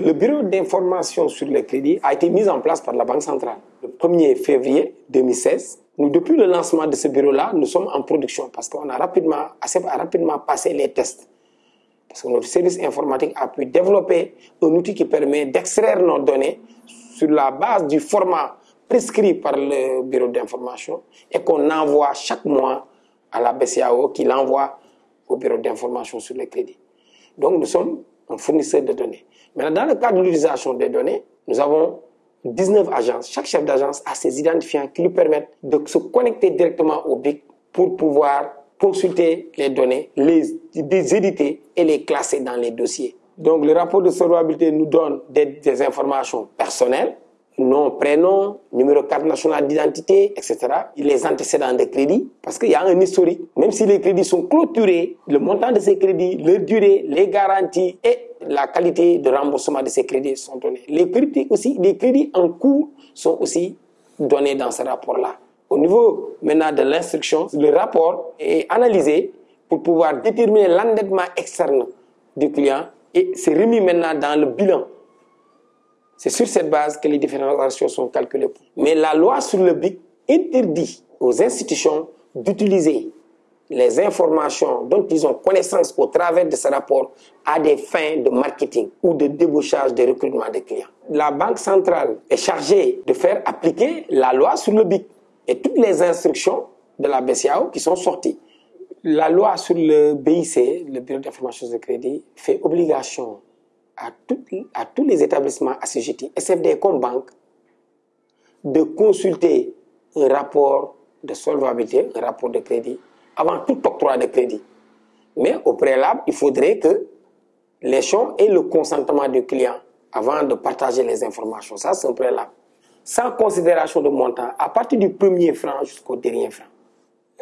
Le bureau d'information sur les crédits a été mis en place par la Banque centrale le 1er février 2016. Nous, depuis le lancement de ce bureau-là, nous sommes en production parce qu'on a rapidement, rapidement passé les tests. Parce que notre service informatique a pu développer un outil qui permet d'extraire nos données sur la base du format prescrit par le bureau d'information et qu'on envoie chaque mois à la BCAO qui l'envoie au bureau d'information sur les crédits. Donc nous sommes un fournisseur de données. Maintenant, dans le cadre de l'utilisation des données, nous avons 19 agences. Chaque chef d'agence a ses identifiants qui lui permettent de se connecter directement au BIC pour pouvoir consulter les données, les, éditer et les classer dans les dossiers. Donc le rapport de solvabilité nous donne des informations personnelles, nom, prénom, numéro carte nationale d'identité, etc. Les antécédents de crédit, parce qu'il y a un historique. Même si les crédits sont clôturés, le montant de ces crédits, leur durée, les garanties et la qualité de remboursement de ces crédits sont donnés. Les crédits aussi, les crédits en cours sont aussi donnés dans ce rapport-là. Au niveau maintenant de l'instruction, le rapport est analysé pour pouvoir déterminer l'endettement externe du client et c'est remis maintenant dans le bilan c'est sur cette base que les différentes ratios sont calculées. Mais la loi sur le BIC interdit aux institutions d'utiliser les informations dont ils ont connaissance au travers de ce rapport à des fins de marketing ou de débauchage de recrutement des clients. La Banque centrale est chargée de faire appliquer la loi sur le BIC et toutes les instructions de la BCAO qui sont sorties. La loi sur le BIC, le Bureau d'information de crédit, fait obligation à, tous les établissements assujettis, SFD comme banque, de consulter un rapport de solvabilité, un rapport de crédit, avant tout octroi de crédit. Mais au préalable, il faudrait que champs aient le consentement du client avant de partager les informations. Ça, c'est un préalable. Sans considération de montant, à partir du premier franc jusqu'au dernier franc.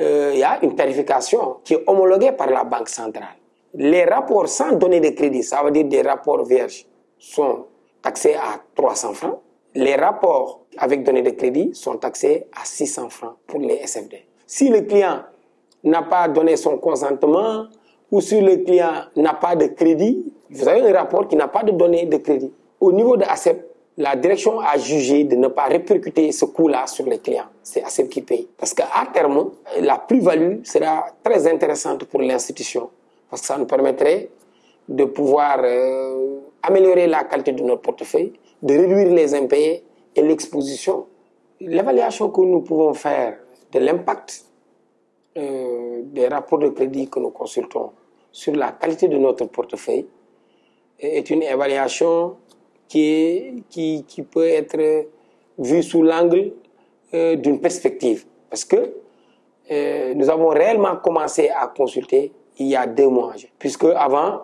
Euh, il y a une tarification qui est homologuée par la Banque centrale. Les rapports sans donner de crédit, ça veut dire des rapports vierges, sont taxés à 300 francs. Les rapports avec données de crédit sont taxés à 600 francs pour les SFD. Si le client n'a pas donné son consentement ou si le client n'a pas de crédit, vous avez un rapport qui n'a pas de données de crédit. Au niveau de ACEP, la direction a jugé de ne pas répercuter ce coût-là sur les clients. C'est ACEP qui paye. Parce qu'à terme, la plus-value sera très intéressante pour l'institution parce que ça nous permettrait de pouvoir euh, améliorer la qualité de notre portefeuille, de réduire les impayés et l'exposition. L'évaluation que nous pouvons faire de l'impact euh, des rapports de crédit que nous consultons sur la qualité de notre portefeuille est une évaluation qui, qui, qui peut être vue sous l'angle euh, d'une perspective. Parce que nous avons réellement commencé à consulter il y a deux mois. Puisque avant,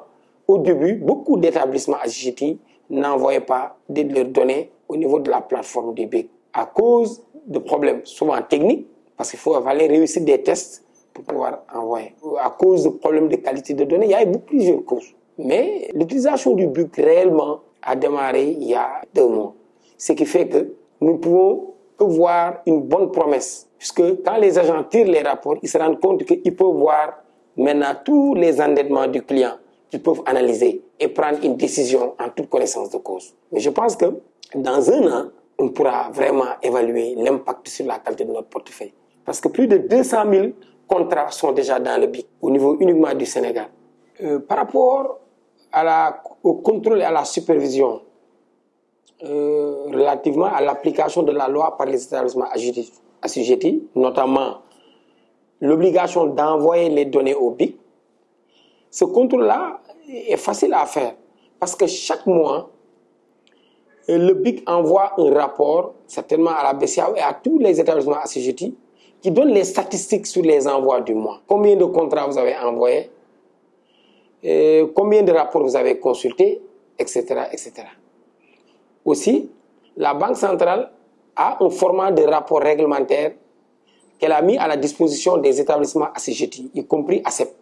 au début, beaucoup d'établissements assujettis n'envoyaient pas de leurs données au niveau de la plateforme du BIC à cause de problèmes souvent techniques, parce qu'il faut aller réussir des tests pour pouvoir envoyer. À cause de problèmes de qualité de données, il y a eu plusieurs causes. Mais l'utilisation du BIC réellement a démarré il y a deux mois. Ce qui fait que nous pouvons voir une bonne promesse. Puisque quand les agents tirent les rapports, ils se rendent compte qu'ils peuvent voir maintenant tous les endettements du client qu'ils peuvent analyser et prendre une décision en toute connaissance de cause. Mais je pense que dans un an, on pourra vraiment évaluer l'impact sur la qualité de notre portefeuille. Parce que plus de 200 000 contrats sont déjà dans le BIC au niveau uniquement du Sénégal. Euh, par rapport au contrôle et à la supervision euh, relativement à l'application de la loi par les établissements assujettis, notamment l'obligation d'envoyer les données au BIC, ce contrôle-là est facile à faire parce que chaque mois, le BIC envoie un rapport, certainement à la BCAO et à tous les établissements assujettis, qui donne les statistiques sur les envois du mois. Combien de contrats vous avez envoyés, combien de rapports vous avez consultés, etc., etc. Aussi, la Banque centrale a un format de rapport réglementaire qu'elle a mis à la disposition des établissements assujettis, y compris ACEP.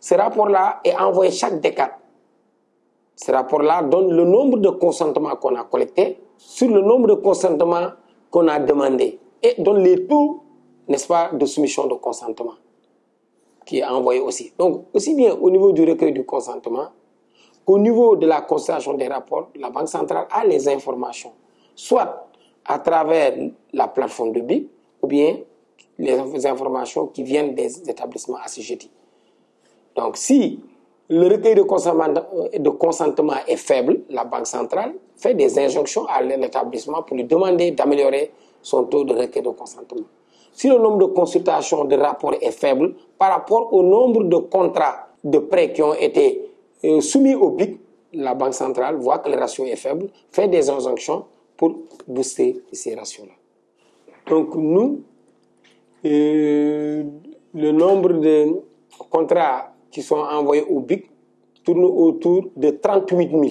Ce rapport-là est envoyé chaque décade. Ce rapport-là donne le nombre de consentements qu'on a collectés sur le nombre de consentements qu'on a demandé et donne les taux, n'est-ce pas, de soumission de consentement qui est envoyé aussi. Donc, aussi bien au niveau du recueil du consentement qu'au niveau de la constellation des rapports, la Banque centrale a les informations, soit à travers la plateforme de ou bien les informations qui viennent des établissements assujettis. Donc si le recueil de consentement, est faible, la Banque centrale fait des injonctions à l'établissement pour lui demander d'améliorer son taux de recueil de consentement. Si le nombre de consultations de rapports est faible par rapport au nombre de contrats de prêts qui ont été euh, soumis au BIC, la Banque centrale voit que le ratio est faible, fait des injonctions pour booster ces ratios-là. Donc nous, euh, le nombre de contrats qui sont envoyés au BIC tourne autour de 38 000.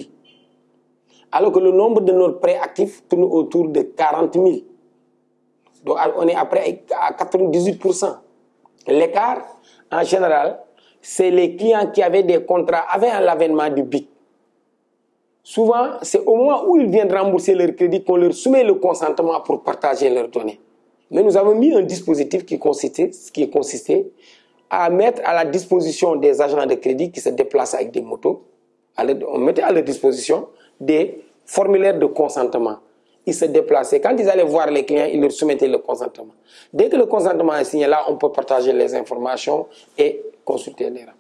Alors que le nombre de nos prêts actifs tourne autour de 40 000. Donc on est après à 98%. L'écart, en général, c'est les clients qui avaient des contrats avant l'avènement du BIC. Souvent, c'est au moment où ils viennent rembourser leur crédit qu'on leur soumet le consentement pour partager leurs données. Mais nous avons mis un dispositif qui consistait, qui consistait à mettre à la disposition des agents de crédit qui se déplacent avec des motos, on mettait à leur disposition des formulaires de consentement. Ils se déplaçaient. Quand ils allaient voir les clients, ils leur soumettaient le consentement. Dès que le consentement est signé, là, on peut partager les informations et consulter les rangs.